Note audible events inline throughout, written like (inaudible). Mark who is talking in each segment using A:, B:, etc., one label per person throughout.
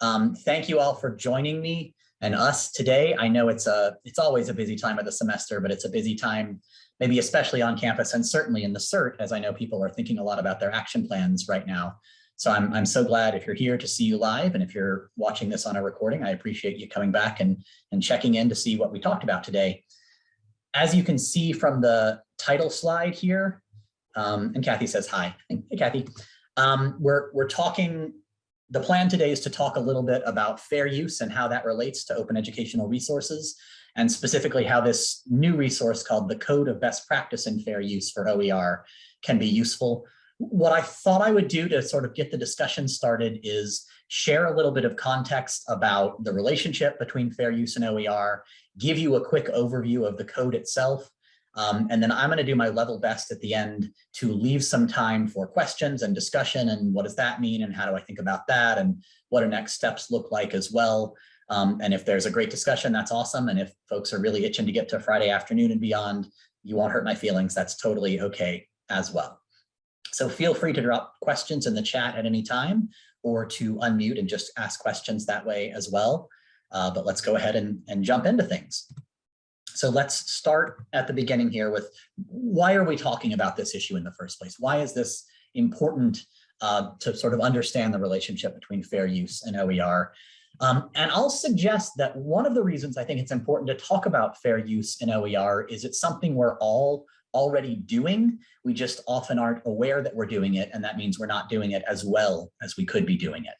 A: Um, thank you all for joining me and us today. I know it's a it's always a busy time of the semester, but it's a busy time, maybe especially on campus and certainly in the CERT, as I know people are thinking a lot about their action plans right now. So I'm, I'm so glad if you're here to see you live and if you're watching this on a recording, I appreciate you coming back and, and checking in to see what we talked about today. As you can see from the title slide here, um, and Kathy says hi. Hey, Kathy. Um, we're, we're talking the plan today is to talk a little bit about fair use and how that relates to open educational resources, and specifically how this new resource called the Code of Best Practice in Fair Use for OER can be useful. What I thought I would do to sort of get the discussion started is share a little bit of context about the relationship between fair use and OER, give you a quick overview of the code itself, um, and then I'm going to do my level best at the end to leave some time for questions and discussion and what does that mean and how do I think about that and what do next steps look like as well. Um, and if there's a great discussion, that's awesome. And if folks are really itching to get to Friday afternoon and beyond, you won't hurt my feelings. That's totally okay as well. So feel free to drop questions in the chat at any time or to unmute and just ask questions that way as well. Uh, but let's go ahead and, and jump into things. So let's start at the beginning here with why are we talking about this issue in the first place? Why is this important uh, to sort of understand the relationship between fair use and OER? Um, and I'll suggest that one of the reasons I think it's important to talk about fair use in OER is it's something we're all already doing. We just often aren't aware that we're doing it, and that means we're not doing it as well as we could be doing it.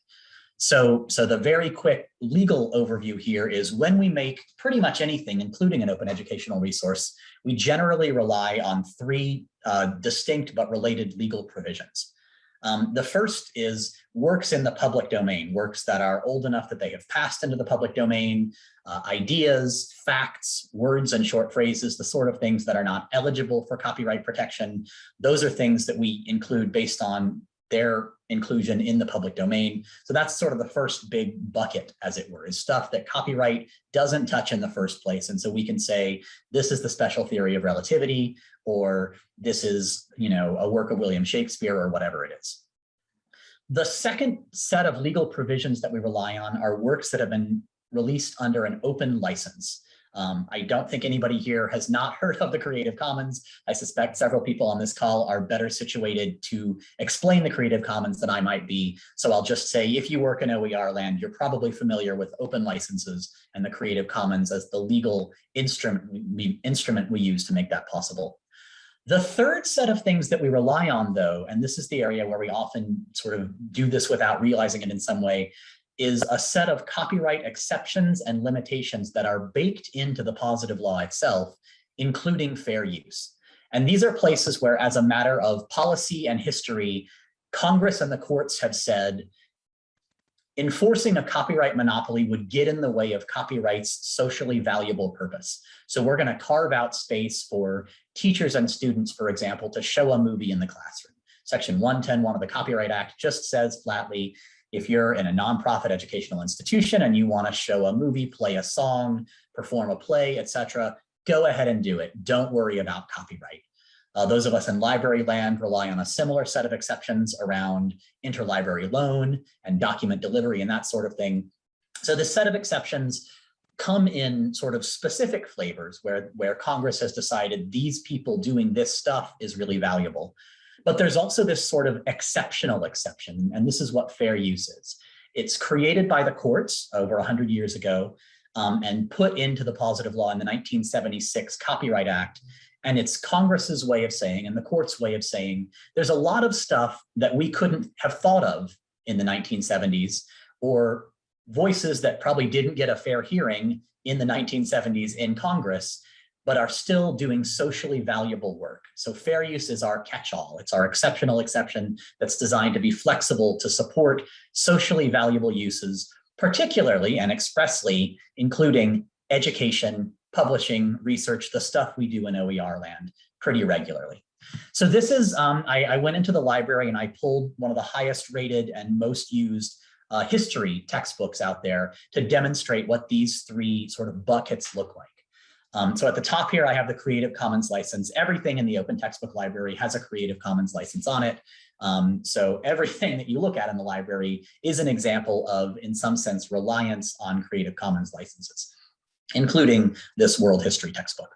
A: So, so the very quick legal overview here is when we make pretty much anything, including an open educational resource, we generally rely on three uh, distinct but related legal provisions. Um, the first is works in the public domain, works that are old enough that they have passed into the public domain, uh, ideas, facts, words and short phrases, the sort of things that are not eligible for copyright protection. Those are things that we include based on their inclusion in the public domain. So that's sort of the first big bucket, as it were, is stuff that copyright doesn't touch in the first place. And so we can say, this is the special theory of relativity, or this is, you know, a work of William Shakespeare or whatever it is. The second set of legal provisions that we rely on are works that have been released under an open license. Um, I don't think anybody here has not (laughs) heard of the Creative Commons. I suspect several people on this call are better situated to explain the Creative Commons than I might be. So I'll just say, if you work in OER land, you're probably familiar with open licenses and the Creative Commons as the legal instrument we, instrument we use to make that possible. The third set of things that we rely on, though, and this is the area where we often sort of do this without realizing it in some way, is a set of copyright exceptions and limitations that are baked into the positive law itself, including fair use. And these are places where, as a matter of policy and history, Congress and the courts have said enforcing a copyright monopoly would get in the way of copyright's socially valuable purpose. So we're going to carve out space for teachers and students, for example, to show a movie in the classroom. Section 110.1 of the Copyright Act just says flatly, if you're in a nonprofit educational institution and you want to show a movie, play a song, perform a play, etc., go ahead and do it. Don't worry about copyright. Uh, those of us in library land rely on a similar set of exceptions around interlibrary loan and document delivery and that sort of thing. So this set of exceptions come in sort of specific flavors where, where Congress has decided these people doing this stuff is really valuable. But there's also this sort of exceptional exception, and this is what fair use is. It's created by the courts over 100 years ago um, and put into the positive law in the 1976 Copyright Act. And it's Congress's way of saying, and the court's way of saying, there's a lot of stuff that we couldn't have thought of in the 1970s, or voices that probably didn't get a fair hearing in the 1970s in Congress but are still doing socially valuable work. So fair use is our catch-all. It's our exceptional exception that's designed to be flexible to support socially valuable uses, particularly and expressly including education, publishing, research, the stuff we do in OER land pretty regularly. So this is, um, I, I, went into the library and I pulled one of the highest rated and most used uh, history textbooks out there to demonstrate what these three sort of buckets look like. Um, so at the top here, I have the Creative Commons license. Everything in the Open Textbook Library has a Creative Commons license on it. Um, so everything that you look at in the library is an example of, in some sense, reliance on Creative Commons licenses, including this world history textbook.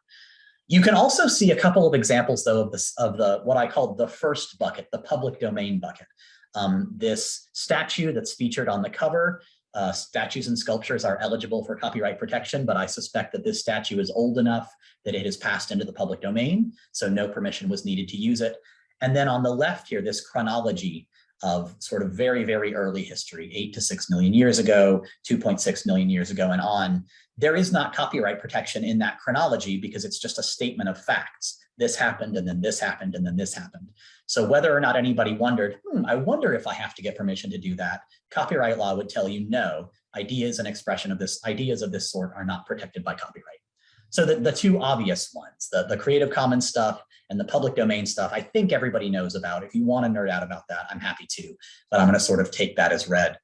A: You can also see a couple of examples, though, of this of the what I call the first bucket, the public domain bucket. Um, this statue that's featured on the cover, uh, statues and sculptures are eligible for copyright protection, but I suspect that this statue is old enough that it has passed into the public domain, so no permission was needed to use it. And then on the left here, this chronology of sort of very, very early history, eight to six million years ago, 2.6 million years ago and on, there is not copyright protection in that chronology because it's just a statement of facts. This happened and then this happened and then this happened. So whether or not anybody wondered, hmm, I wonder if I have to get permission to do that, copyright law would tell you no, ideas and expression of this, ideas of this sort are not protected by copyright. So the, the two obvious ones, the, the Creative Commons stuff and the public domain stuff, I think everybody knows about. If you want to nerd out about that, I'm happy to, but I'm going to sort of take that as read.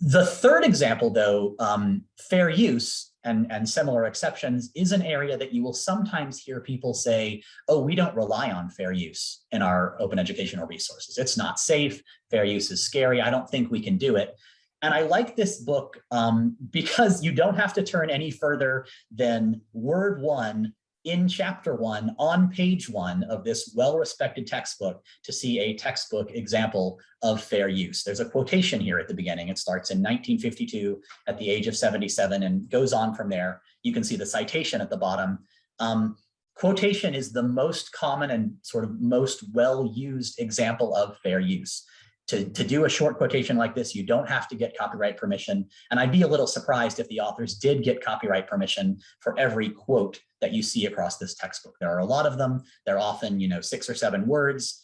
A: The third example, though, um, fair use and, and similar exceptions is an area that you will sometimes hear people say, oh, we don't rely on fair use in our open educational resources. It's not safe. Fair use is scary. I don't think we can do it. And I like this book um, (laughs) because you don't have to turn any further than word one in chapter one on page one of this well-respected textbook to see a textbook example of fair use. There's a quotation here at the beginning. It starts in 1952 at the age of 77 and goes on from there. You can see the citation at the bottom. Um, quotation is the most common and sort of most well-used example of fair use to, to do a short quotation like this, you don't have to get copyright permission. And I'd be a little surprised if the authors did get copyright permission for every quote that you see across this textbook. There are a lot of them. They're often, you know, six or seven words.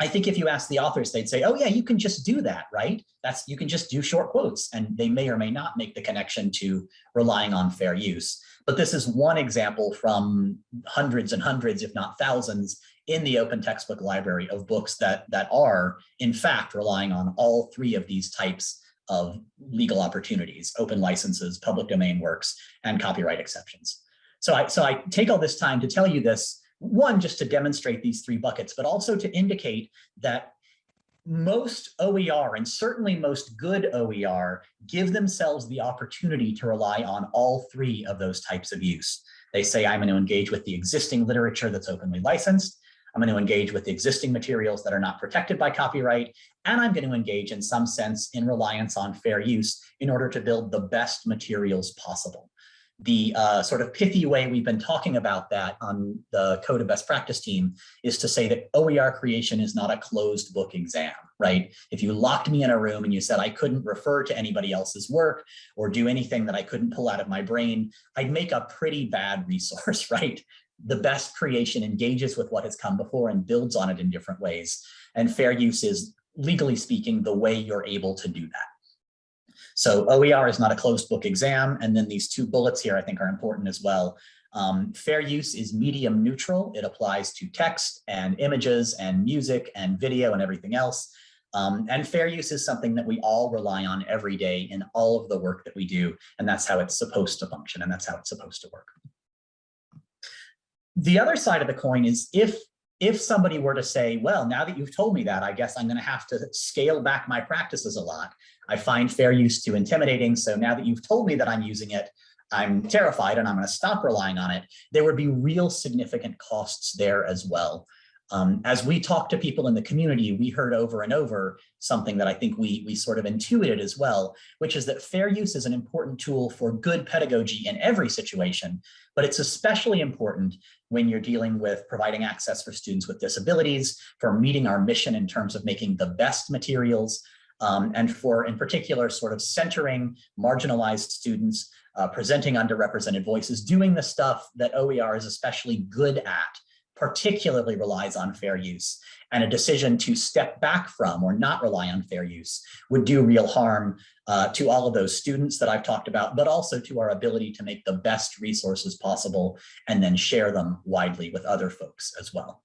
A: I think if you ask the authors, they'd say, oh yeah, you can just do that, right? That's you can just do short quotes and they may or may not make the connection to relying on fair use. But this is one example from hundreds and hundreds, if not thousands, in the open textbook library of books that, that are, in fact, relying on all three of these types of legal opportunities, open licenses, public domain works, and copyright exceptions. So I, so I take all this time to tell you this, one, just to demonstrate these three buckets, but also to indicate that most OER and certainly most good OER give themselves the opportunity to rely on all three of those types of use. They say, I'm going to engage with the existing literature that's openly licensed. I'm going to engage with existing materials that are not protected by copyright, and I'm going to engage in some sense in reliance on fair use in order to build the best materials possible. The uh, sort of pithy way we've been talking about that on the Code of Best Practice team is to say that OER creation is not a closed book exam, right? If you locked me in a room and you said I couldn't refer to anybody else's work or do anything that I couldn't pull out of my brain, I'd make a pretty bad (laughs) resource, right? The best creation engages with what has come before and builds on it in different ways. And fair use is, legally speaking, the way you're able to do that. So OER is not a closed book exam. And then these two bullets here I think are important as well. Um, fair use is medium neutral. It applies to text and images and music and video and everything else. Um, and fair use is something that we all rely on every day in all of the work that we do. And that's how it's supposed to function and that's how it's supposed to work. The other side of the coin is if if somebody were to say, well, now that you've told me that, I guess I'm going to have to scale back my practices a lot. I find fair use too intimidating. So now that you've told me that I'm using it, I'm terrified and I'm going to stop relying on it. There would be real significant costs there as well. Um, as we talked to people in the community, we heard over and over something that I think we, we sort of intuited as well, which is that fair use is an important tool for good pedagogy in every situation, but it's especially important when you're dealing with providing access for students with disabilities, for meeting our mission in terms of making the best materials, um, and for, in particular, sort of centering marginalized students, uh, presenting underrepresented voices, doing the stuff that OER is especially good at particularly relies on fair use and a decision to step back from or not rely on fair use would do real harm uh, to all of those students that I've talked about, but also to our ability to make the best resources possible and then share them widely with other folks as well.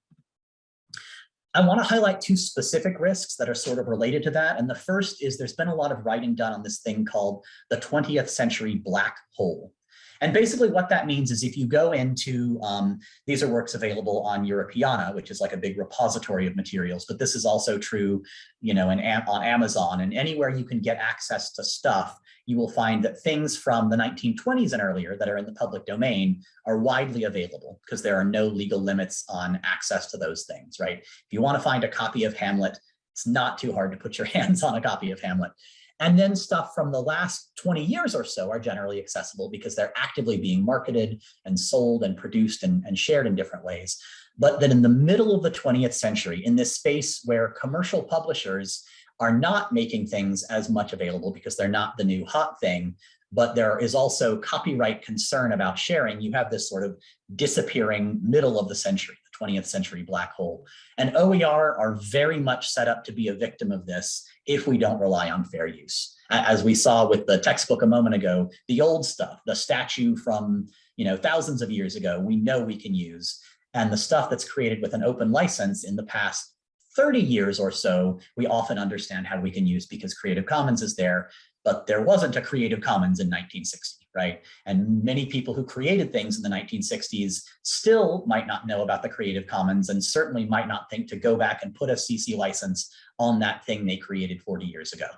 A: I want to highlight two specific risks that are sort of related to that. And the first is there's been a lot of writing done on this thing called the 20th century black hole. And basically what that means is if you go into, um, these are works available on Europeana, which is like a big repository of materials, but this is also true, you know, in, on Amazon and anywhere you can get access to stuff, you will find that things from the 1920s and earlier that are in the public domain are widely available because there are no legal limits on access to those things, right? If you want to find a copy of Hamlet, it's not too hard to put your (laughs) hands on a copy of Hamlet. And then stuff from the last 20 years or so are generally accessible because they're actively being marketed and sold and produced and, and shared in different ways. But then in the middle of the 20th century, in this space where commercial publishers are not making things as much available because they're not the new hot thing, but there is also copyright concern about sharing. You have this sort of disappearing middle of the century, the 20th century black hole. And OER are very much set up to be a victim of this if we don't rely on fair use. As we saw with the textbook a moment ago, the old stuff, the statue from you know thousands of years ago, we know we can use. And the stuff that's created with an open license in the past 30 years or so, we often understand how we can use because Creative Commons is there, but there wasn't a Creative Commons in 1960, right? And many people who created things in the 1960s still might not know about the Creative Commons and certainly might not think to go back and put a CC license on that thing they created 40 years ago.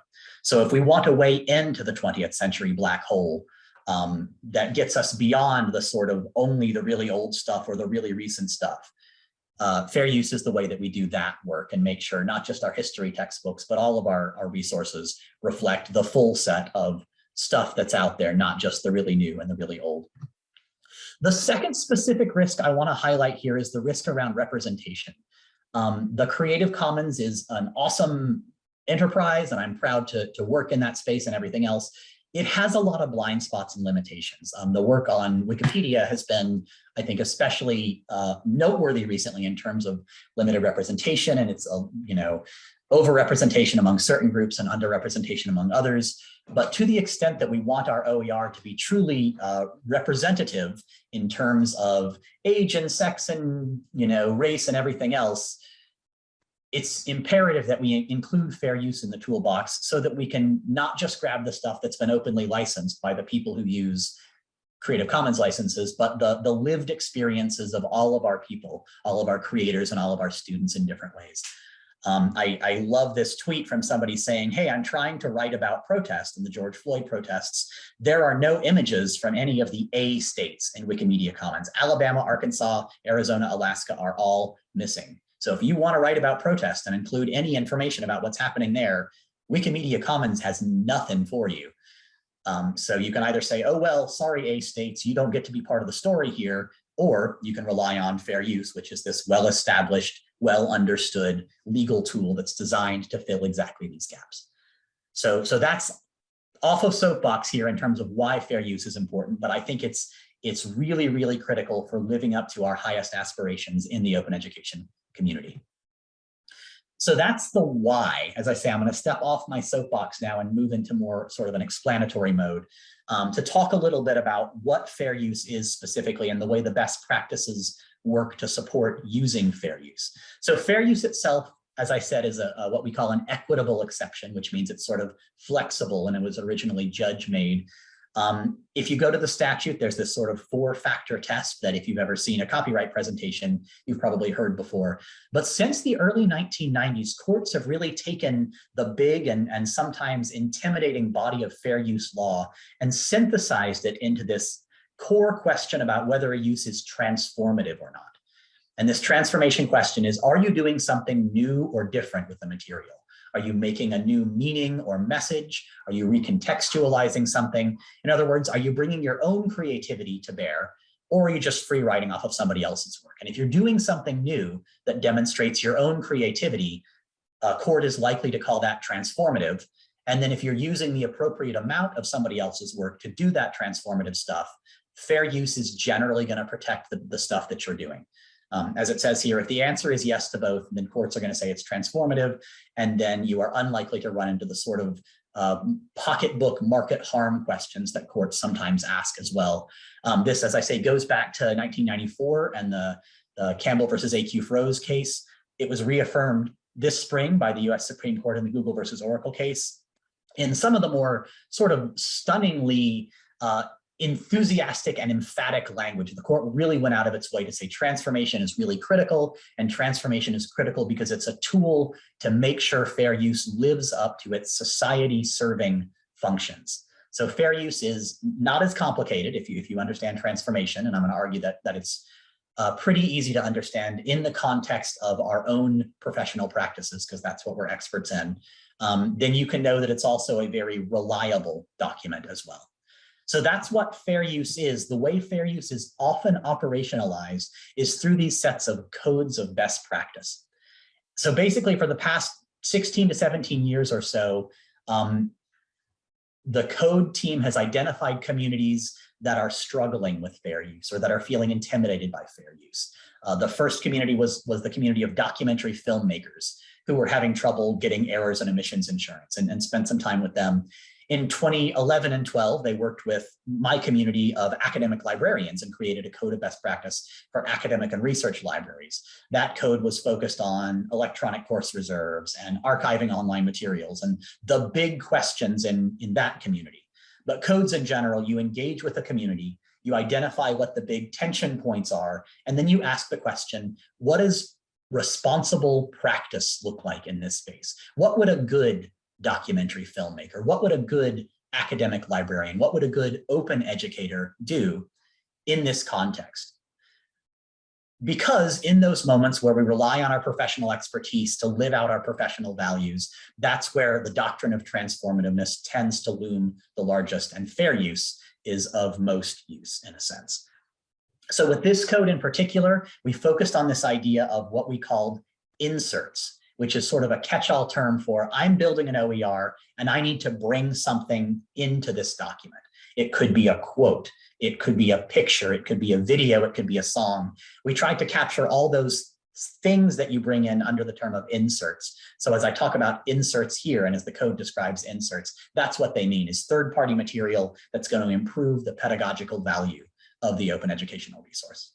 A: So if we want a way into the 20th century black hole, um, that gets us beyond the sort of only the really old stuff or the really recent stuff. Uh, fair use is the way that we do that work and make sure not just our history textbooks, but all of our, our resources reflect the full set of stuff that's out there, not just the really new and the really old. The second specific risk I want to highlight here is the risk around representation. Um, the Creative Commons is an awesome enterprise, and I'm proud to, to work in that space and everything else it has a lot of blind spots and limitations. Um, the work on Wikipedia has been, I think, especially uh, noteworthy recently in terms of limited representation and it's, uh, you know, overrepresentation among certain groups and underrepresentation among others. But to the extent that we want our OER to be truly uh, representative in terms of age and sex and, you know, race and everything else, it's imperative that we include fair use in the toolbox so that we can not just grab the stuff that's been openly licensed by the people who use Creative Commons licenses, but the, the lived experiences of all of our people, all of our creators and all of our students in different ways. Um, I, I love this tweet from somebody saying, hey, I'm trying to write about protest and the George Floyd protests. There are no images from any of the A states in Wikimedia Commons. Alabama, Arkansas, Arizona, Alaska are all missing. So if you want to write about protest and include any information about what's happening there, Wikimedia Commons has nothing for you. Um, so you can either say, oh, well, sorry, A states, you don't get to be part of the story here, or you can rely on fair use, which is this well-established, well-understood legal tool that's designed to fill exactly these gaps. So, so that's off of soapbox here in terms of why fair use is important, but I think it's it's really, really critical for living up to our highest aspirations in the open education community. So that's the why. As I say, I'm going to step off my soapbox now and move into more sort of an explanatory mode um, to talk a little bit about what fair use is specifically and the way the best practices work to support using fair use. So fair use itself, as I said, is a, a what we call an equitable exception, which means it's sort of flexible and it was originally judge made um, if you go to the statute, there's this sort of four factor test that if you've ever seen a copyright presentation, you've probably heard before. But since the early 1990s, courts have really taken the big and, and sometimes intimidating body of fair use law and synthesized it into this core question about whether a use is transformative or not. And this transformation question is, are you doing something new or different with the material? Are you making a new meaning or message? Are you recontextualizing something? In other words, are you bringing your own creativity to bear or are you just free writing off of somebody else's work? And if you're doing something new that demonstrates your own creativity, a court is likely to call that transformative. And then if you're using the appropriate amount of somebody else's work to do that transformative stuff, fair use is generally going to protect the, the stuff that you're doing. Um, as it says here, if the answer is yes to both, then courts are going to say it's transformative, and then you are unlikely to run into the sort of uh, pocketbook market harm questions that courts sometimes ask as well. Um, this, as I say, goes back to 1994 and the, the Campbell versus Acuff-Rose case. It was reaffirmed this spring by the US Supreme Court in the Google versus Oracle case. In some of the more sort of stunningly uh, enthusiastic and emphatic language. The court really went out of its way to say transformation is really critical and transformation is critical because it's a tool to make sure fair use lives up to its society serving functions. So fair use is not as complicated if you, if you understand transformation, and I'm gonna argue that, that it's uh, pretty easy to understand in the context of our own professional practices, because that's what we're experts in, um, then you can know that it's also a very reliable document as well. So that's what fair use is. The way fair use is often operationalized is through these sets of codes of best practice. So basically for the past 16 to 17 years or so, um, the code team has identified communities that are struggling with fair use or that are feeling intimidated by fair use. Uh, the first community was, was the community of documentary filmmakers who were having trouble getting errors and omissions insurance and, and spent some time with them in 2011 and 12, they worked with my community of academic librarians and created a code of best practice for academic and research libraries. That code was focused on electronic course reserves and archiving online materials and the big questions in, in that community. But codes in general, you engage with the community, you identify what the big tension points are, and then you ask the question, what does responsible practice look like in this space? What would a good documentary filmmaker? What would a good academic librarian, what would a good open educator do in this context? Because in those moments where we rely on our professional expertise to live out our professional values, that's where the doctrine of transformativeness tends to loom the largest and fair use is of most use in a sense. So with this code in particular, we focused on this idea of what we called inserts which is sort of a catch-all term for I'm building an OER and I need to bring something into this document. It could be a quote, it could be a picture, it could be a video, it could be a song. We tried to capture all those things that you bring in under the term of inserts. So as I talk about inserts here and as the code describes inserts, that's what they mean is third-party material that's going to improve the pedagogical value of the open educational resource.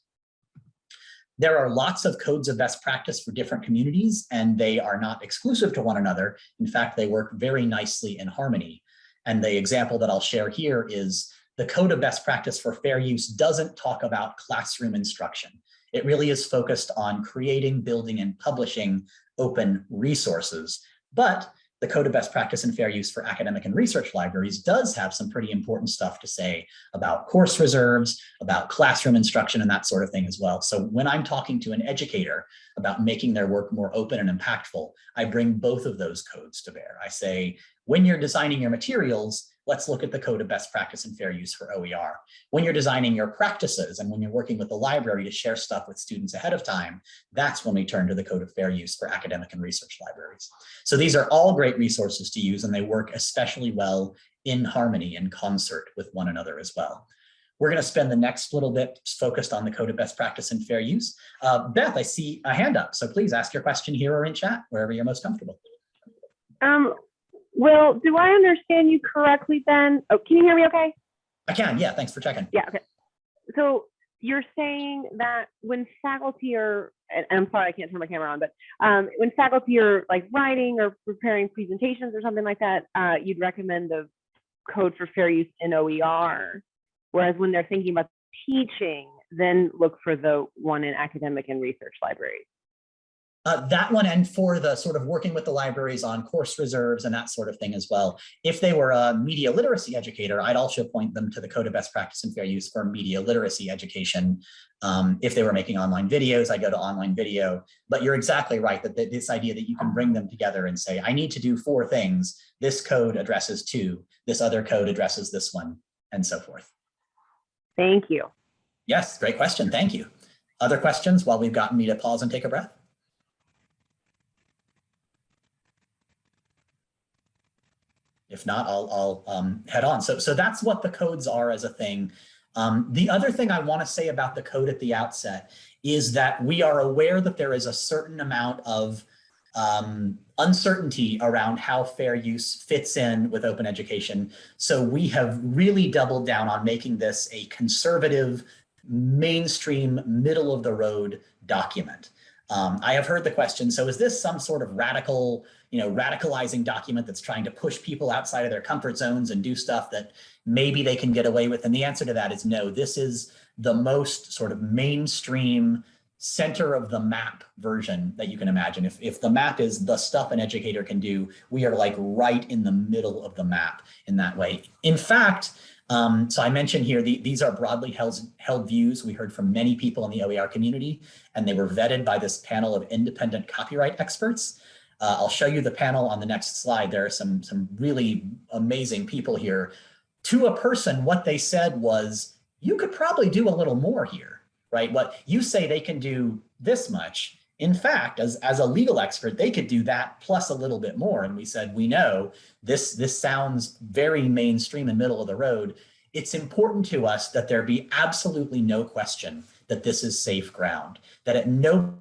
A: There are lots of codes of best practice for different communities, and they are not exclusive to one another. In fact, they work very nicely in harmony. And the example that I'll share here is the code of best practice for fair use doesn't talk about classroom instruction. It really is focused on creating, building, and publishing open resources. But the Code of Best Practice and Fair Use for Academic and Research Libraries does have some pretty important stuff to say about course reserves, about classroom instruction and that sort of thing as well. So when I'm talking to an educator about making their work more open and impactful, I bring both of those codes to bear. I say, when you're designing your materials, let's look at the code of best practice and fair use for OER. When you're designing your practices and when you're working with the library to share stuff with students ahead of time, that's when we turn to the code of fair use for academic and research libraries. So these are all great resources to use and they work especially well in harmony and concert with one another as well. We're going to spend the next little bit focused on the code of best practice and fair use. Uh, Beth, I see a hand up, so please ask your question here or in chat, wherever you're most comfortable.
B: Um, Will, do I understand you correctly then? Oh, can you hear me okay?
A: I can, yeah, thanks for checking.
B: Yeah, okay. So you're saying that when faculty are, and I'm sorry, I can't turn my camera on, but um, when faculty are like writing or preparing presentations or something like that, uh, you'd recommend the code for fair use in OER. Whereas when they're thinking about teaching, then look for the one in academic and research libraries.
A: Uh, that one and for the sort of working with the libraries on course reserves and that sort of thing as well. If they were a media literacy educator, I'd also point them to the Code of Best Practice and Fair Use for media literacy education. Um, if they were making online videos, I go to online video. But you're exactly right that this idea that you can bring them together and say, I need to do four things. This code addresses two, this other code addresses this one, and so forth.
B: Thank you.
A: Yes, great question. Thank you. Other questions while we've gotten me to pause and take a breath? If not, I'll, I'll um, head on. So, so that's what the codes are as a thing. Um, the other thing I want to say about the code at the outset is that we are aware that there is a certain amount of um, uncertainty around how fair use fits in with open education. So we have really doubled down on making this a conservative, mainstream, middle of the road document. Um, I have heard the question, so is this some sort of radical, you know, radicalizing document that's trying to push people outside of their comfort zones and do stuff that maybe they can get away with? And the answer to that is no, this is the most sort of mainstream center of the map version that you can imagine. If, if the map is the stuff an educator can do, we are like right in the middle of the map in that way. In fact, um, so I mentioned here, the, these are broadly held, held views. We heard from many people in the OER community, and they were vetted by this panel of independent copyright experts. Uh, I'll show you the panel on the next slide. There are some, some really amazing people here. To a person, what they said was, you could probably do a little more here, right? What you say they can do this much. In fact, as, as a legal expert, they could do that plus a little bit more. And we said, we know this, this sounds very mainstream and middle of the road. It's important to us that there be absolutely no question that this is safe ground, that at no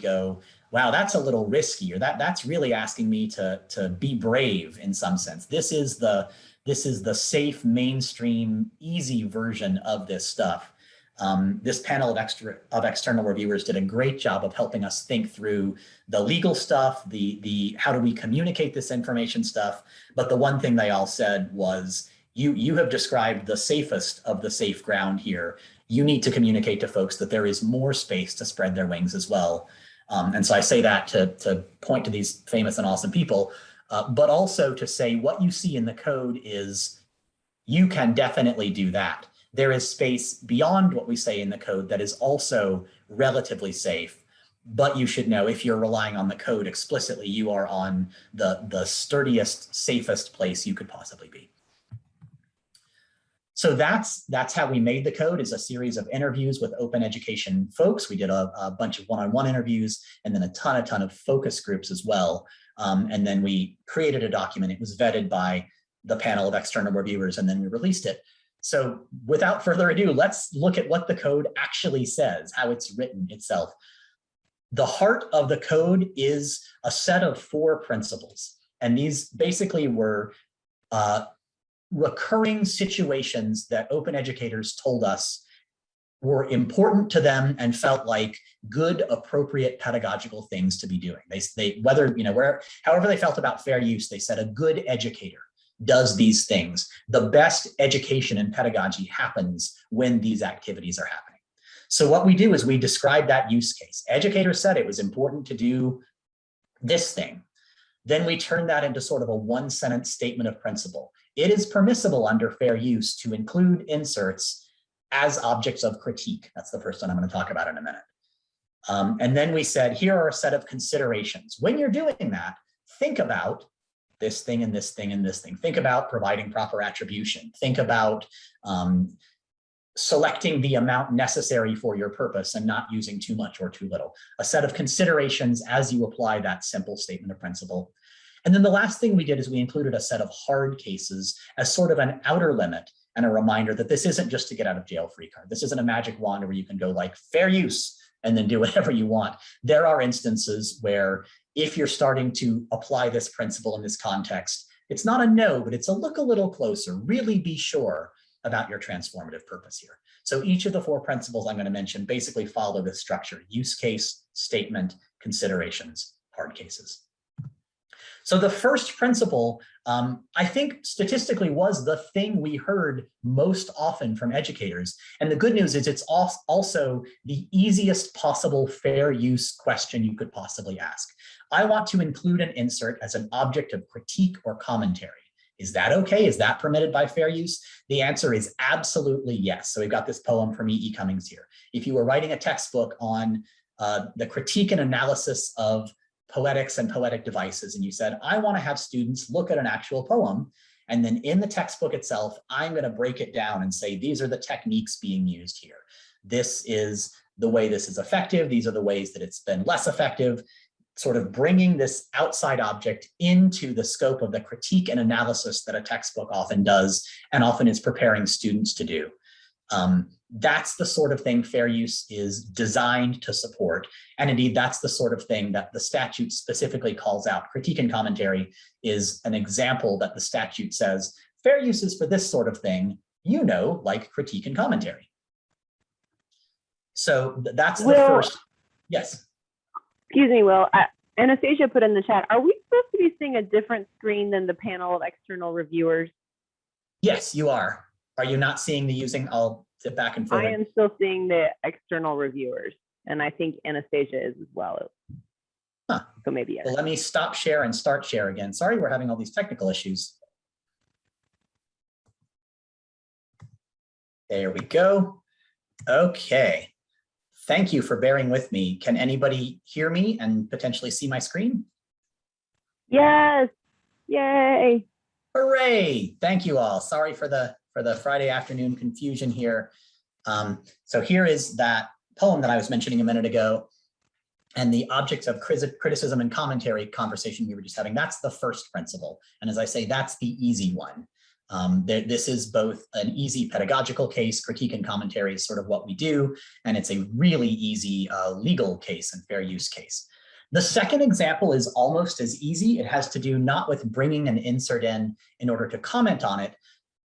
A: go, wow, that's a little risky, or that, that's really asking me to, to be brave in some sense. This is the, this is the safe, mainstream, easy version of this stuff. Um, this panel of, extra, of external reviewers did a great job of helping us think through the legal stuff, the, the how do we communicate this information stuff. But the one thing they all said was, you, you have described the safest of the safe ground here. You need to communicate to folks that there is more space to spread their wings as well. Um, and so I say that to, to point to these famous and awesome people, uh, but also to say what you see in the code is you can definitely do that there is space beyond what we say in the code that is also relatively safe. But you should know if you're relying on the code explicitly, you are on the, the sturdiest, safest place you could possibly be. So that's that's how we made the code is a series of interviews with open education folks. We did a, a bunch of one-on-one -on -one interviews and then a ton, a ton of focus groups as well. Um, and then we created a document. It was vetted by the panel of external reviewers and then we released it. So without further ado, let's look at what the code actually says, how it's written itself. The heart of the code is a set of four principles. And these basically were uh, recurring situations that open educators told us were important to them and felt like good, appropriate pedagogical things to be doing. They, they whether, you know, where, however they felt about fair use, they said a good educator does these things. The best education and pedagogy happens when these activities are happening. So what we do is we describe that use case. Educators said it was important to do this thing. Then we turn that into sort of a one sentence statement of principle. It is permissible under fair use to include inserts as objects of critique. That's the first one I'm going to talk about in a minute. Um, and then we said, here are a set of considerations. When you're doing that, think about this thing and this thing and this thing. Think about providing proper attribution. Think about um, selecting the amount necessary for your purpose and not using too much or too little. A set of considerations as you apply that simple statement of principle. And then the last thing we did is we included a set of hard cases as sort of an outer limit and a reminder that this isn't just to get out of jail free card. This isn't a magic wand where you can go like fair use and then do (laughs) whatever you want. There are instances where if you're starting to apply this principle in this context, it's not a no, but it's a look a little closer. Really be sure about your transformative purpose here. So each of the four principles I'm going to mention basically follow this structure, use case, statement, considerations, hard cases. So the first principle, um, I think statistically was the thing we heard most often from educators. And the good news is it's also the easiest possible fair use question you could possibly ask. I want to include an insert as an object of critique or commentary. Is that okay? Is that permitted by fair use? The answer is absolutely yes. So we've got this poem from E.E. Cummings here. If you were writing a textbook on uh, the critique and analysis of poetics and poetic devices. And you said, I want to have students look at an actual poem. And then in the textbook itself, I'm going to break it down and say, these are the techniques being used here. This is the way this is effective. These are the ways that it's been less effective, sort of bringing this outside object into the scope of the critique and analysis that a textbook often does and often is preparing students to do. Um, that's the sort of thing fair use is designed to support. And indeed, that's the sort of thing that the statute specifically calls out. Critique and commentary is an example that the statute says, fair use is for this sort of thing, you know, like critique and commentary. So that's the first, yes.
B: Excuse me, Will. Anastasia put in the chat, are we supposed to be seeing a different screen than the panel of external reviewers?
A: Yes, you are. Are you not seeing the using? I'll sit back and
B: I am still seeing the external reviewers, and I think Anastasia is as well.
A: Huh.
B: So maybe, yes.
A: Well, let me stop share and start share again. Sorry, we're having all these technical issues. There we go. Okay. Thank you for bearing with me. Can anybody hear me and potentially see my screen?
B: yes, yay.
A: Hooray! Thank you all. Sorry for the for the Friday afternoon confusion here. Um, so here is that poem that I was mentioning a minute ago and the objects of criticism and commentary conversation we were just having. That's the first principle. And as I say, that's the easy one. Um, there, this is both an easy pedagogical case, critique and commentary is sort of what we do, and it's a really easy uh, legal case and fair use case. The second example is almost as easy. It has to do not with bringing an insert in in order to comment on it,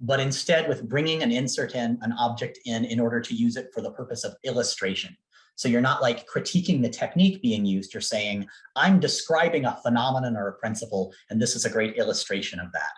A: but instead with bringing an insert in, an object in, in order to use it for the purpose of illustration. So you're not like critiquing the technique being used. You're saying, I'm describing a phenomenon or a principle, and this is a great illustration of that.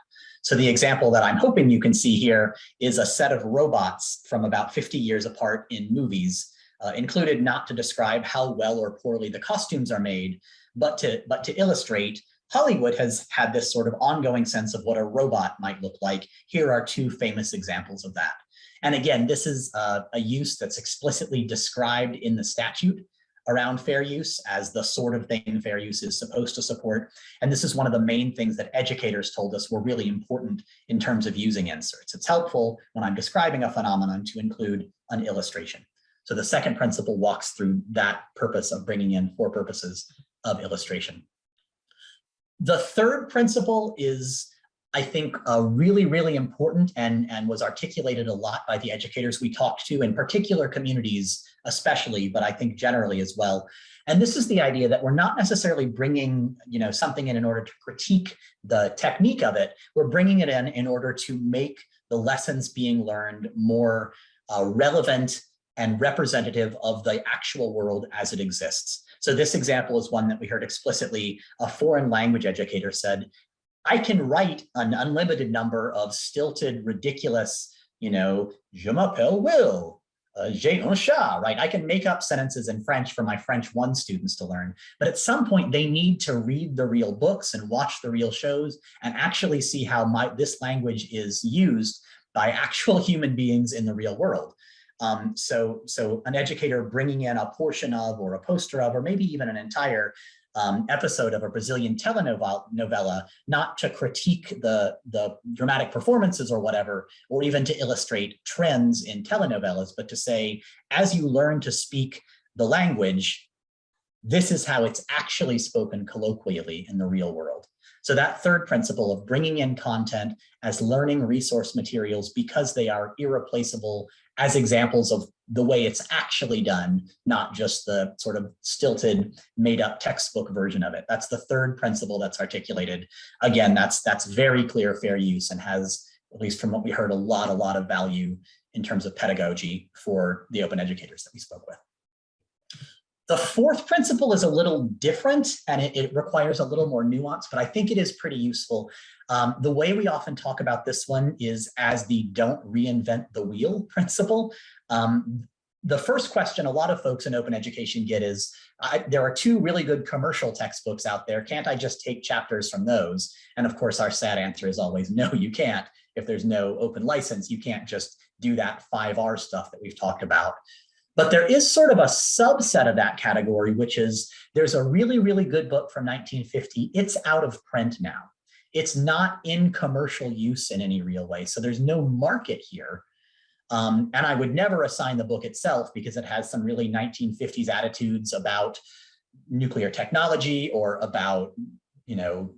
A: So the example that I'm hoping you can see here is a set of robots from about 50 years apart in movies, uh, included not to describe how well or poorly the costumes are made, but to, but to illustrate Hollywood has had this sort of ongoing sense of what a robot might look like. Here are two famous examples of that. And again, this is uh, a use that's explicitly described in the statute around fair use as the sort of thing fair use is supposed to support. And this is one of the main things that educators told us were really important in terms of using inserts. It's helpful when I'm describing a phenomenon to include an illustration. So the second principle walks through that purpose of bringing in for purposes of illustration. The third principle is, I think, uh, really, really important and, and was articulated a lot by the educators we talked to, in particular communities especially, but I think generally as well. And this is the idea that we're not necessarily bringing you know, something in in order to critique the technique of it. We're bringing it in in order to make the lessons being learned more uh, relevant and representative of the actual world as it exists. So this example is one that we heard explicitly. A foreign language educator said, I can write an unlimited number of stilted, ridiculous, you know, je m'appelle Will, uh, j'ai un chat, right? I can make up sentences in French for my French one students to learn, but at some point they need to read the real books and watch the real shows and actually see how my this language is used by (laughs) actual human beings in the real world. Um, so, so an educator bringing in a portion of or a poster of, or maybe even an entire um, episode of a Brazilian telenovela, not to critique the, the dramatic performances or whatever, or even to illustrate trends in telenovelas, but to say, as you learn to speak the language, this is how it's actually spoken colloquially in the real world. So that third principle of bringing in content as learning resource materials because they are irreplaceable as examples of the way it's actually done, not just the sort of stilted, made up textbook version of it. That's the third principle that's articulated. Again, that's that's very clear fair use and has, at least from what we heard, a lot, a lot of value in terms of pedagogy for the open educators that we spoke with. The fourth principle is a little different and it, it, requires a little more nuance, but I think it is pretty useful. Um, the way we often talk about this one is as the don't reinvent the wheel (laughs) principle. Um, the first question a lot of folks in open education get is, I, there are two really good commercial textbooks out there. Can't I just take chapters from those? And of course, our sad answer is always, no, you can't. If there's no open license, you can't just do that 5R stuff that we've talked about. But there is sort of a subset of that category, which is there's a really, really good book from 1950. It's out of print now. It's not in commercial use in any real way. So there's no market here. Um, and I would never assign the book itself because it has some really 1950s attitudes about nuclear technology or about, you know,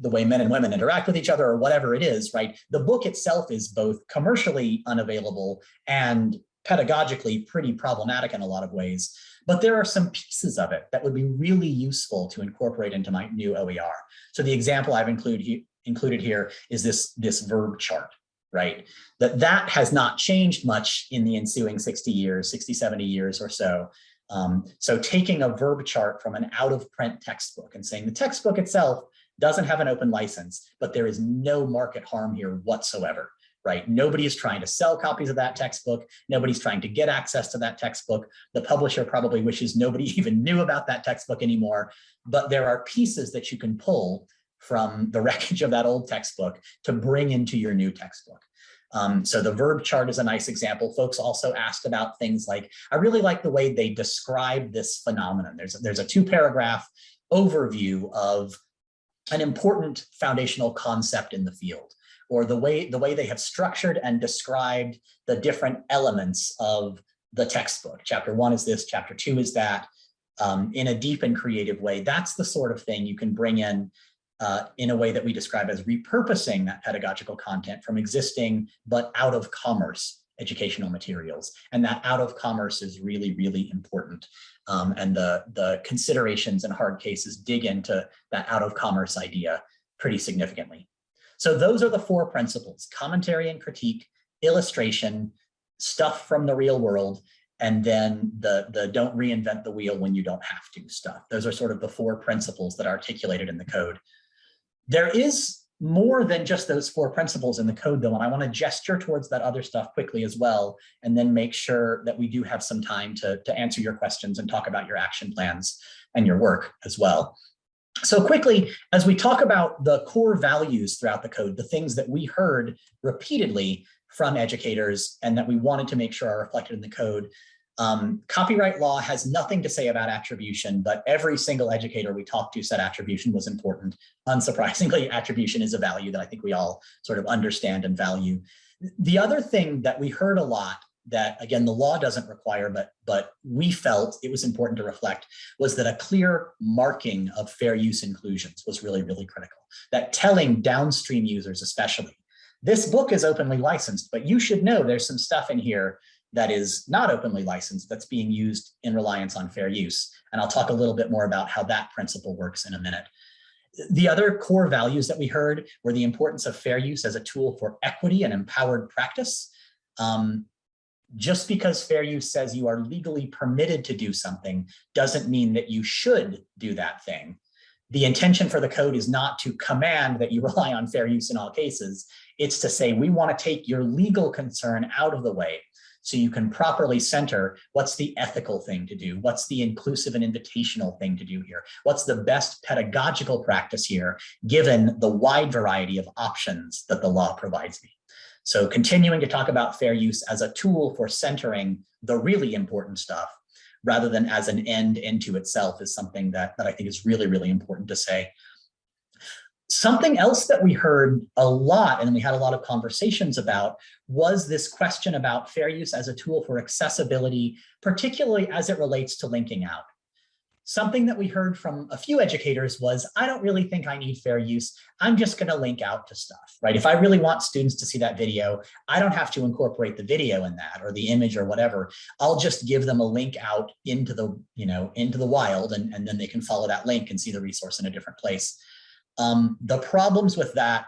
A: the way men and women interact with each other or whatever it is, right? The book itself is both commercially unavailable and pedagogically pretty problematic in a lot of ways, but there are some pieces of it that would be really useful to incorporate into my new OER. So the example I've he, included here is this, this verb chart, right? That that has not changed much in the ensuing 60 years, 60, 70 years or so. Um, so taking a verb chart from an out of print textbook and saying the textbook itself doesn't have an open license, but there is no market harm here whatsoever, right? Nobody is trying to sell copies of that textbook. Nobody's trying to get access to that textbook. The publisher probably wishes nobody (laughs) even knew about that textbook anymore, but there are pieces that you can pull from the (laughs) wreckage of that old textbook to bring into your new textbook. Um, so the verb chart is a nice example. Folks also asked about things like, I really like the way they describe this phenomenon. There's, there's a two paragraph overview of an important foundational concept in the field or the way the way they have structured and described the different elements of the textbook. Chapter one is this, chapter two is that, um, in a deep and creative way. That's the sort of thing you can bring in uh, in a way that we describe as repurposing that pedagogical content from existing but out of commerce educational materials. And that out of commerce is really, really important. Um, and the, the considerations and hard cases dig into that out of commerce idea pretty significantly. So those are the four principles, commentary and critique, illustration, stuff from the real world, and then the, the don't reinvent the wheel when you don't have to stuff. Those are sort of the four principles that are articulated in the code. There is more than just those four principles in the code though, and I want to gesture towards that other stuff quickly as well, and then make sure that we do have some time to, to answer your questions and talk about your action plans and your work as well. So quickly, as we talk about the core values throughout the code, the things that we heard repeatedly from educators and that we wanted to make sure are reflected in the code, um, copyright law has nothing to say about attribution, but every single educator we talked to said attribution was important. Unsurprisingly, (laughs) attribution is a value that I think we all sort of understand and value. The other thing that we heard a lot that again, the law doesn't require, but, but we felt it was important to reflect was that a clear marking of fair use inclusions was really, really critical. That telling downstream users especially, this book is openly licensed, but you should know there's some stuff in here that is not openly licensed that's being used in reliance on fair use. And I'll talk a little bit more about how that principle works in a minute. The other core values that we heard were the importance of fair use as a tool for equity and empowered practice. Um, just because fair use says you are legally permitted to do something doesn't mean that you should do that thing. The intention for the code is not to command that you (laughs) rely on fair use in all cases. It's to say we want to take your legal concern out of the way so you can properly center what's the ethical thing to do, what's the inclusive and invitational thing to do here, what's the best pedagogical practice here, given the wide variety of options that the law provides me. So continuing to talk about fair use as a tool for centering the really important stuff rather than as an end into itself is something that, that I think is really, really important to say. Something else that we heard a lot and we had a lot of conversations about was this question about fair use as a tool for accessibility, particularly as it relates to linking out. Something that we heard from a few educators was, I don't really think I need fair use. I'm just going to link out to stuff, right? If I really want students to see that video, I don't have to incorporate the video in that or the image or whatever. I'll just give them a link out into the, you know, into the wild and, and then they can follow that link and see the resource in a different place. Um, the problems with that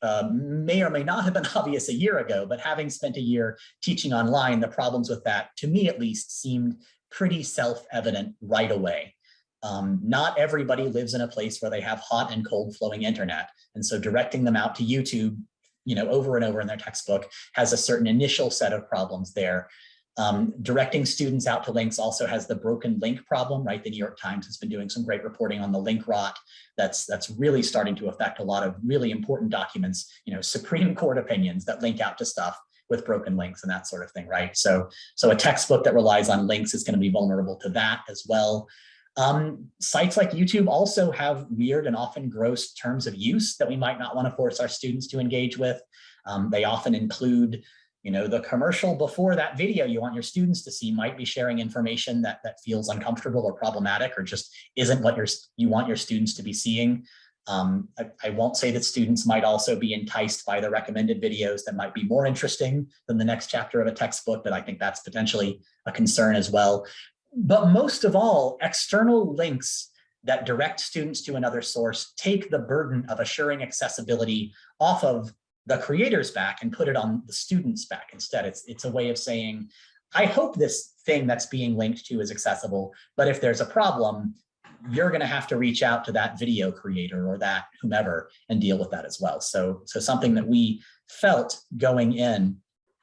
A: uh, may or may not have been (laughs) obvious a year ago, but having spent a year teaching online, the problems with that, to me at least, seemed pretty self-evident right away. Um, not everybody lives in a place where they have hot and cold flowing internet. And so directing them out to YouTube, you know, over and over in their textbook has a certain initial set of problems there. Um, directing students out to links also has the broken link problem, right? The New York Times has been doing some great reporting on the link rot. That's that's really starting to affect a lot of really important documents, you know, Supreme Court opinions that link out to stuff with broken links and that sort of thing, right? So, so a textbook that relies on links is going to be vulnerable to that as well. Um, sites like YouTube also have weird and often gross terms of use that we might not want to force our students to engage with. Um, they often include you know, the commercial before that video you want your students to see might be sharing information that, that feels uncomfortable or problematic or just isn't what you're, you want your students to be seeing. Um, I, I, won't say that students might also be enticed by the recommended videos that might be more interesting than the next chapter of a textbook, but I think that's potentially a concern as well. But most of all, external links that direct students to another source take the burden of assuring accessibility off of the creator's back and put it on the student's back instead. It's, it's a way of saying, I hope this thing that's being linked to is accessible, but if there's a problem, you're going to have to reach out to that video creator or that whomever and deal with that as well. So, so something that we felt going in,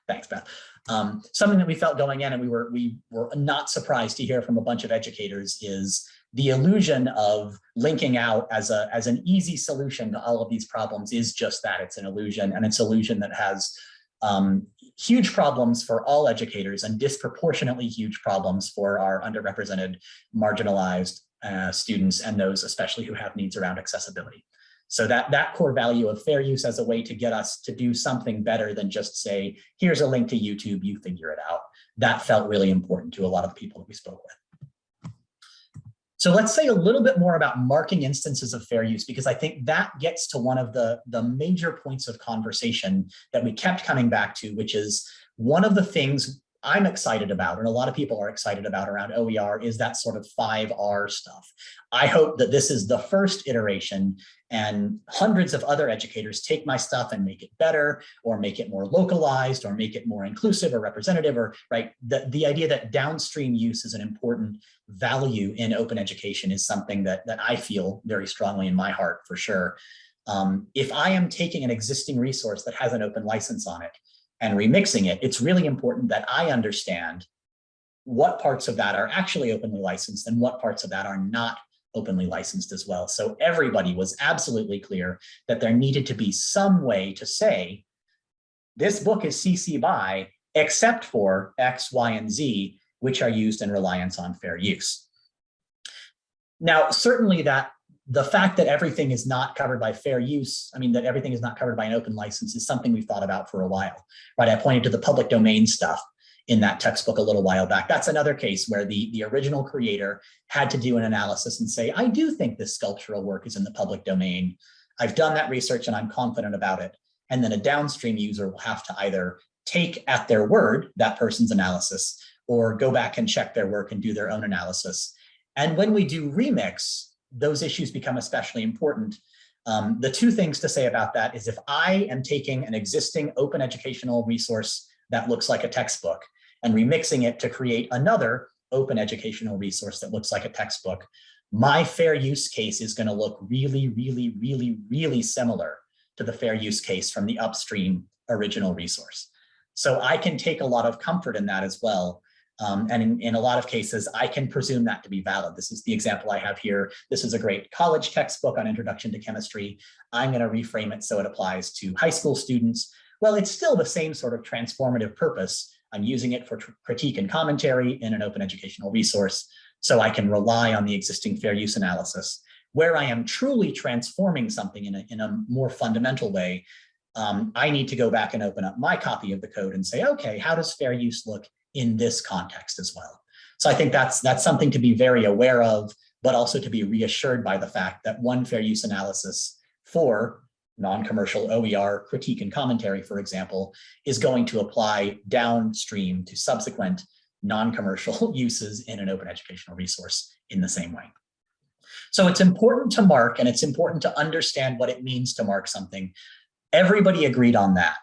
A: thanks, Beth. Um, something that we felt going in and we were, we were not surprised to hear from a bunch of educators is the illusion of linking out as a as an easy solution to all of these problems is just that it's an illusion and it's an illusion that has um, huge problems for all educators and disproportionately huge problems for our underrepresented marginalized uh, students and those especially who have needs around accessibility. So that, that core value of fair use as a way to get us to do something better than just say, here's a link to YouTube, you figure it out. That felt really important to a lot of the people that we spoke with. So let's say a little bit more about marking instances of fair use, because I think that gets to one of the, the major points of conversation that we kept coming back to, which is one of the things I'm excited about, and a lot of people are excited about around OER is that sort of 5R stuff. I hope that this is the first iteration and hundreds of other educators take my stuff and make it better or make it more localized or make it more inclusive or representative or right. The, the idea that downstream use is an important value in open education is something that, that I feel very strongly in my heart for sure. Um, if I am taking an existing resource that has an open license on it and remixing it, it's really important that I understand what parts of that are actually openly licensed and what parts of that are not openly licensed as well. So everybody was absolutely clear that there needed to be some way to say, this book is CC by, except for X, Y, and Z, which are used in reliance on fair use. Now, certainly that the fact that everything is not covered by fair use, I mean, that everything is not covered by an open license is something we've thought about for a while, right? I pointed to the public domain stuff in that textbook a little while back. That's another case where the, the original creator had to do an analysis and say, I do think this sculptural work is in the public domain. I've done that research and I'm confident about it. And then a downstream user will have to either take at their word that person's analysis or go back and check their work and do their own analysis. And when we do remix, those issues become especially important. Um, the two things to say about that is if I am taking an existing open educational resource that looks like a textbook and remixing it to create another open educational resource that looks like a textbook, my fair use case is going to look really, really, really, really similar to the fair use case from the upstream original resource. So I can take a lot of comfort in that as well um, and in, in, a lot of cases, I can presume that to be valid. This is the example I have here. This is a great college textbook on introduction to chemistry. I'm going to reframe it so it applies to high school students. Well, it's still the same sort of transformative purpose. I'm using it for critique and commentary in an open educational resource, so I can rely on the existing fair use analysis. Where I am truly transforming something in a, in a more fundamental way, um, I need to go back and open up my copy of the code and say, okay, how does fair use look in this context as well. So I think that's that's something to be very aware of, but also to be reassured by the fact that one fair use analysis for non-commercial OER critique and commentary, for example, is going to apply downstream to subsequent non-commercial (laughs) uses in an open educational resource in the same way. So it's important to mark and it's important to understand what it means to mark something. Everybody agreed on that.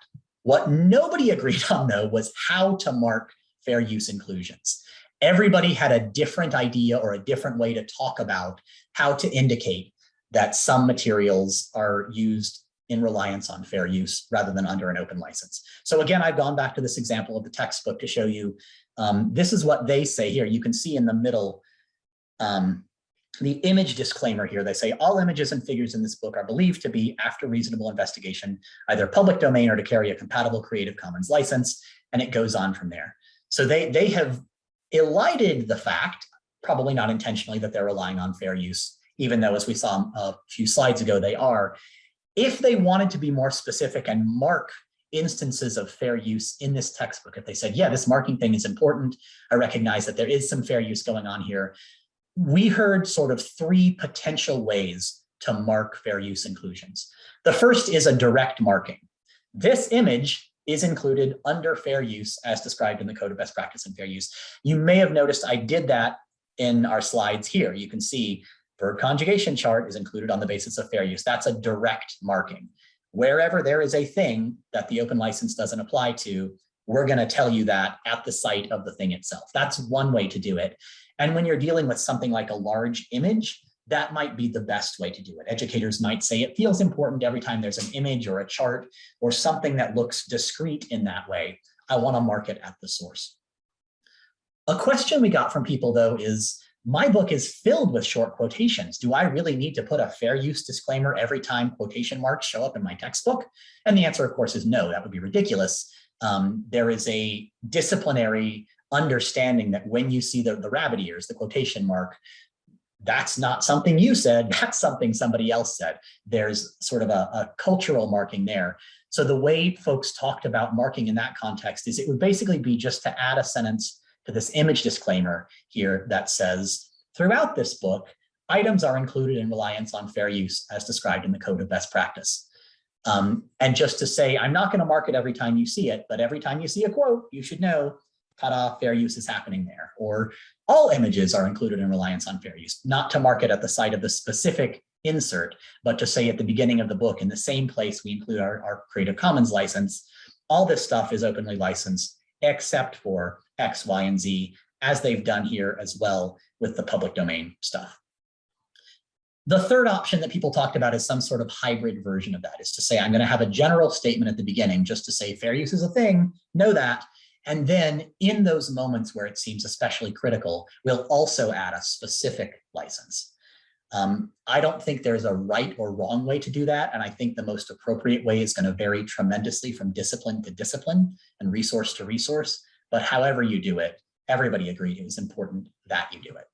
A: What nobody (laughs) agreed on though was how to mark fair use inclusions. Everybody had a different idea or a different way to talk about how to indicate that some materials are used in reliance on fair use rather than under an open license. So again, I've gone back to this example of the textbook to show you, um, this is what they say here. You can see in the middle, um, the image disclaimer here, they say all images and figures in this book are believed to be, after reasonable investigation, either public domain or to carry a compatible Creative Commons license, and it goes on from there. So they, they have elided the fact, probably not intentionally, that they're relying on fair use, even though as we saw um, a few slides ago, they are. If they wanted to be more specific and mark instances of fair use in this textbook, if they said, yeah, this marking thing is important, I recognize that there is some fair use going on here, we heard sort of three potential ways to mark fair use inclusions. The first is a direct marking. This image is included under fair use as described in the Code of Best Practice and Fair Use. You may have noticed I did that in our slides here. You can see verb conjugation chart is included on the basis of fair use. That's a direct marking. Wherever there is a thing that the open license doesn't apply to, we're going to tell you that at the site of the thing itself. That's one way to do it. And when you're dealing with something like a large image, that might be the best way to do it. Educators might say it feels important every time there's an image or a chart or something that looks discrete in that way. I want to mark it at the source. A question we got from people though is, my book is filled with short quotations. Do I really need to put a fair use disclaimer every time quotation marks show up in my textbook? And the answer, of course, is no, that would be ridiculous. Um, there is a disciplinary understanding that when you see the, the rabbit ears, the quotation mark, that's not something you said, (laughs) that's something somebody else said. There's sort of a, a cultural marking there. So the way folks talked about marking in that context is it would basically be just to add a sentence to this image disclaimer here that says, throughout this book, items are included in reliance on fair use as described in the code of best practice. Um, and just to say, I'm not going to mark it every time you see it, but every time you see a quote, you should know, ta-da, fair use is happening there. Or all images are included in reliance on fair use, not to mark it at the site of the specific insert, but to say at the beginning of the book, in the same place we include our, our Creative Commons license, all this stuff is openly licensed except for X, Y, and Z, as they've done here as well with the public domain stuff. The third option that people talked about is some sort of hybrid version of that is to say, I'm going to have a general statement at the beginning just to say fair use is a thing, know that. And then in those moments where it seems especially critical, we'll also add a specific license. Um, I don't think there's a right or wrong way to do that. And I think the most appropriate way is going to vary tremendously from discipline to discipline and resource to resource. But however you do it, everybody agreed it was important that you do it.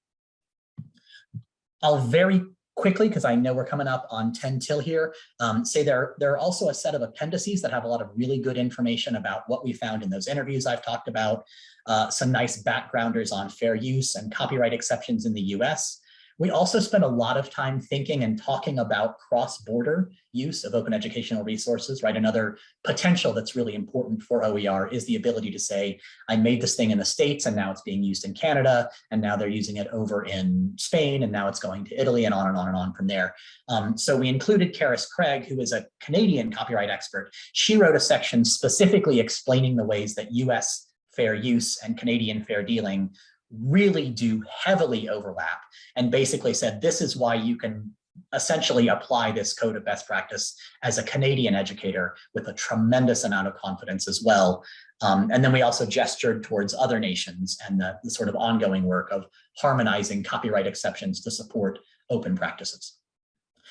A: I'll very quickly, because I know we're coming up on 10 till here, um, say there, there are also a set of appendices that have a lot of really good information about what we found in those interviews I've talked about, uh, some nice backgrounders on fair use and copyright exceptions in the US, we also spend a lot of time thinking and talking about cross-border use of open educational resources, right? Another potential that's really important for OER is the ability to say, I made this thing in the States and now it's being used in Canada, and now they're using it over in Spain, and now it's going to Italy and on and on and on from there. Um, so we included Carys Craig, who is a Canadian copyright expert. She wrote a section specifically explaining the ways that US fair use and Canadian fair dealing really do heavily overlap and basically said this is why you can essentially apply this code of best practice as a Canadian educator with a tremendous amount of confidence as well. Um, and then we also gestured towards other nations and the, the sort of ongoing work of harmonizing copyright exceptions to support open practices.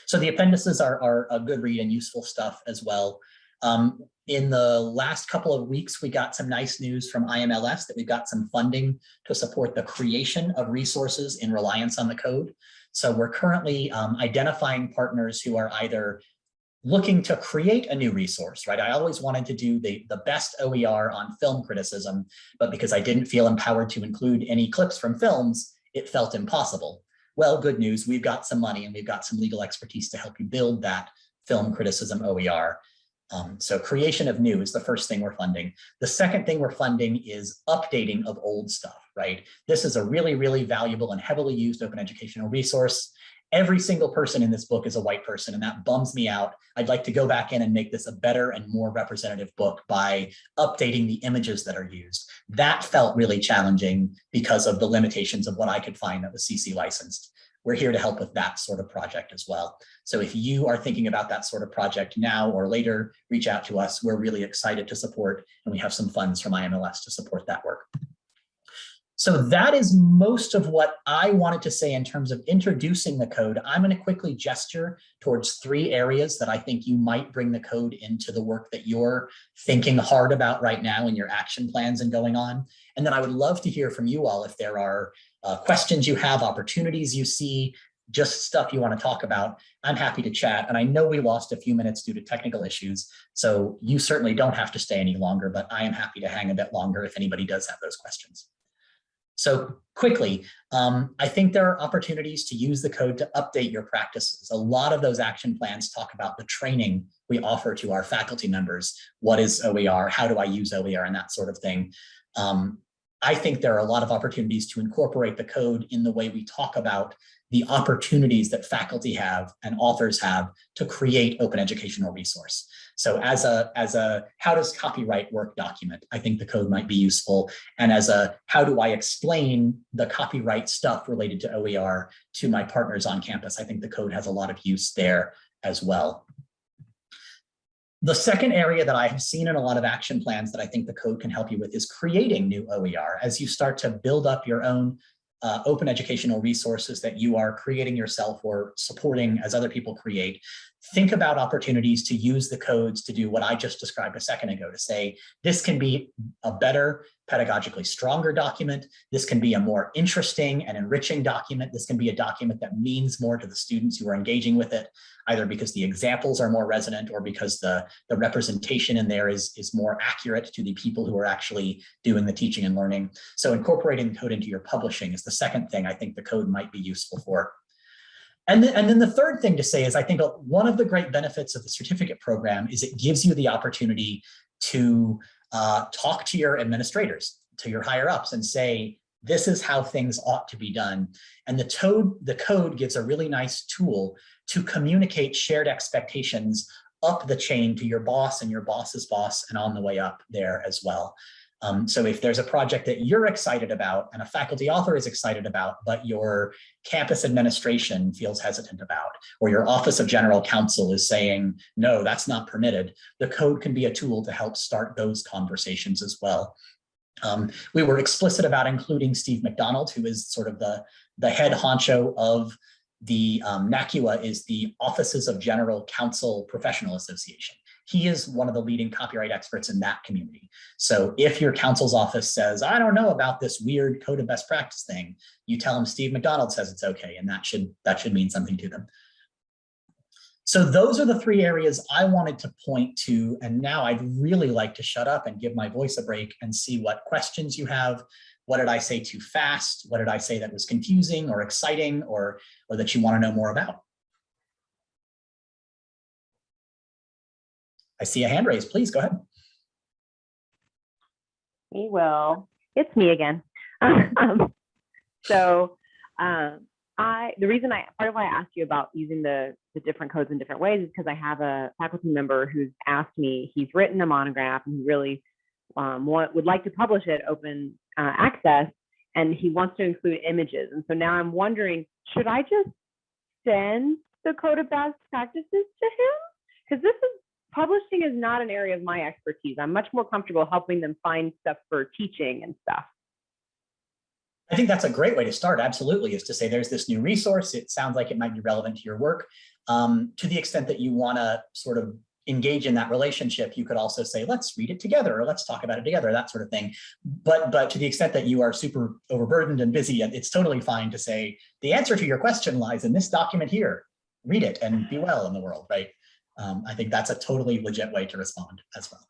A: So the appendices are, are a good read and useful stuff as well. Um, in the last couple of weeks, we got some nice news from IMLS that we've got some funding to support the creation of resources in reliance on the code. So we're currently um, identifying partners who are either looking to create a new resource, right? I always wanted to do the, the best OER on film criticism, but because I didn't feel empowered to include any clips from films, it felt impossible. Well, good news, we've got some money and we've got some legal expertise to help you build that film criticism OER. Um, so creation of new is the first thing we're funding. The second thing we're funding is updating of old stuff, right? This is a really, really valuable and heavily used open educational resource. Every single person in this book is a white person, and that bums me out. I'd like to go back in and make this a better and more representative book by updating the images that are used. That felt really challenging because of the limitations of what I could find that was CC licensed we're here to help with that sort of project as well. So if you are thinking about that sort of project now or later, reach out to us. We're really excited to support, and we have some funds from IMLS to support that work. So that is most of what I wanted to say in terms of introducing the code. I'm going to quickly gesture towards three areas that I think you might bring the code into the work that you're thinking hard about right now in your action plans and going on. And then I would love to hear from you all if there are uh, questions you have, opportunities you see, just stuff you want to talk about, I'm happy to chat. And I know we lost a few minutes due to technical issues, so you certainly don't have to stay any longer, but I am happy to hang a bit longer if anybody does have those questions. So quickly, um, I think there are opportunities to use the code to update your practices. A lot of those action plans talk about the training we offer to our faculty members. What is OER? How do I use OER and that sort of thing. Um, I think there are a lot of opportunities to incorporate the code in the way we talk about the opportunities that faculty have and authors have to create open educational resource. So as a, as a how does copyright work document, I think the code might be useful. And as a how do I explain the copyright stuff related to OER to my partners on campus, I think the code has a lot of use there as well. The second area that I have seen in a lot of action plans that I think the code can help you with is creating new OER as you start to build up your own uh, open educational resources that you are creating yourself or supporting as other people create, think about opportunities to use the codes to do what I just described a second ago to say, this can be a better, pedagogically stronger document. This can be a more interesting and enriching document. This can be a document that means more to the students who are engaging with it, either because the examples are more resonant or because the, the representation in there is, is more accurate to the people who are actually doing the teaching and learning. So incorporating code into your publishing is the second thing I think the code might be useful for. And then, and then the third thing to say is I think one of the great benefits of the certificate program is it gives you the opportunity to uh, talk to your administrators, to your higher ups and say, this is how things ought to be done. And the, toad, the code gives a really nice tool to communicate shared expectations up the chain to your boss and your boss's boss and on the way up there as well. Um, so if there's a project that you're excited about and a faculty author is excited about, but your campus administration feels hesitant about, or your office of general counsel is saying, no, that's not permitted, the code can be a tool to help start those conversations as well. Um, we were explicit about including Steve McDonald, who is sort of the, the head honcho of the um, NACUA is the Offices of General Counsel Professional Association he is one of the leading copyright experts in that community. So if your counsel's office says, I don't know about this weird code of best practice thing, you tell them Steve McDonald says it's okay, and that should, that should mean something to them. So those are the three areas I wanted to point to. And now I'd really like to shut up and give my voice a break and see what questions you have. What did I say too fast? What did I say that was confusing or exciting or, or that you want to know more about? I see a hand raised. Please go ahead.
B: Me will. It's me again. (laughs) um, so um, I, the reason I, part of why I asked you about using the, the different codes in different ways is because I have a faculty member who's asked me, he's written a monograph and he really um, want, would like to publish it open uh, access and he wants to include images. And so now I'm wondering, should I just send the code of best practices to him? Because this is publishing is not an area of my expertise. I'm much more comfortable helping them find stuff for teaching and stuff.
A: I think that's a great way to start, absolutely, is to say there's this new resource. It sounds like it might be relevant to your work. Um, to the extent that you want to sort of engage in that relationship, you could also say, let's read it together or let's talk about it together, that sort of thing. But, but to the extent that you are super overburdened and busy, it's totally fine to say, the answer to your question lies in this document here. Read it and be well in the world, right? Um, I think that's a totally legit way to respond as well.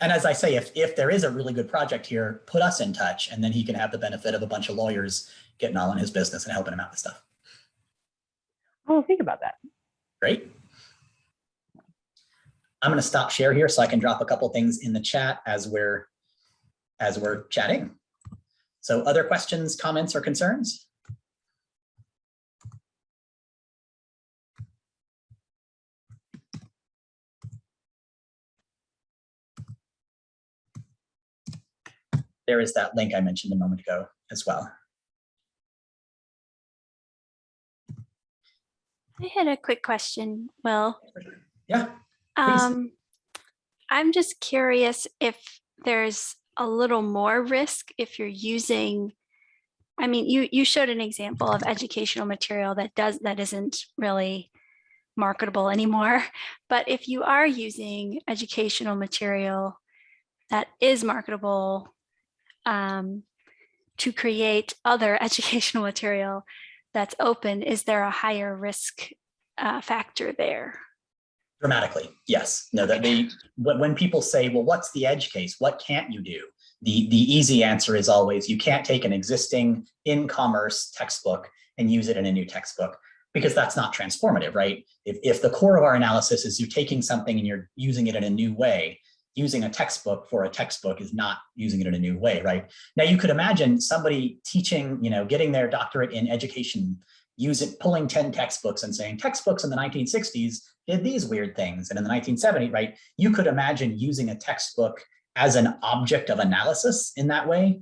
A: And as I say, if, if there is a really good project here, put us in touch and then he can have the benefit of a bunch of lawyers getting all in his business and helping him out with stuff.
B: Oh, think about that.
A: Great. I'm going to stop share here so I can drop a couple things in the chat as we're as we're chatting. So other questions, comments, or concerns? There is that link I mentioned a moment ago as well.
C: I had a quick question, Will.
A: Yeah.
C: Um, I'm just curious if there's a little more risk if you're using, I mean, you, you showed an example of educational material that does, that isn't really marketable anymore. (laughs) But if you are using educational material that is marketable um, to create other (laughs) educational material that's open, is there a higher risk uh, factor there?
A: Dramatically, yes. No, that they when people say, well, what's the edge case? What can't you do? The, the easy answer is always you can't take an existing in-commerce textbook and use it in a new textbook because that's not transformative, right? If, if the core of our analysis is you're taking something and you're using it in a new way, using a textbook for a textbook is not using it in a new way, right? Now you could imagine somebody teaching, you know, getting their doctorate in education, use it, pulling 10 textbooks and saying textbooks in the 1960s did these weird things. And in the 1970s, right, you could imagine using a textbook as an object of analysis in that way.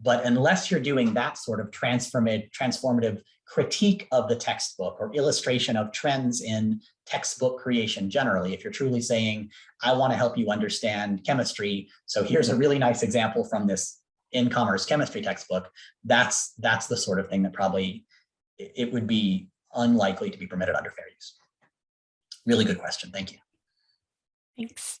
A: But unless you're doing that sort of transformative, transformative critique of the textbook or illustration of trends in textbook creation generally, if you're truly saying, I want to help you understand chemistry, so here's a really nice example from this in-commerce chemistry textbook, that's, that's the sort of thing that probably it would be unlikely to be permitted under fair use. Really good question. Thank you.
C: Thanks.